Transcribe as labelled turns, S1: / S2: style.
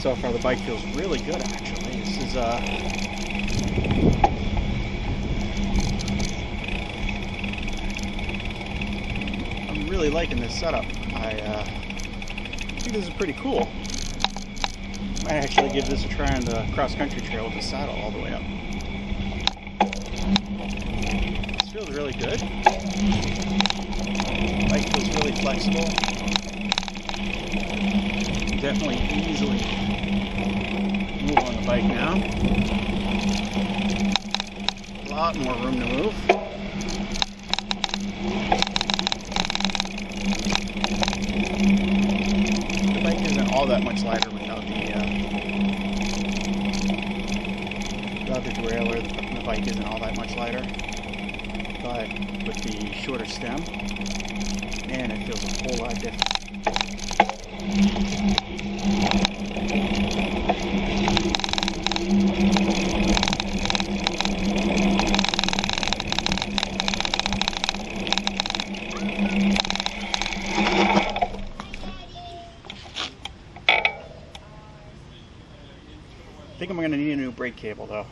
S1: So far, the bike feels really good. Actually, this is uh, I'm really liking this setup. I uh, think this is pretty cool. Might actually give this a try on the cross country trail with the saddle all the way up. This feels really good. The Bike feels really flexible. Definitely easily move on the bike now. A lot more room to move. The bike isn't all that much lighter without the uh, without the derailleur. The, bike isn't all that much lighter, but with the shorter stem, man, it feels a whole lot different. Think I'm gonna need a new brake cable though.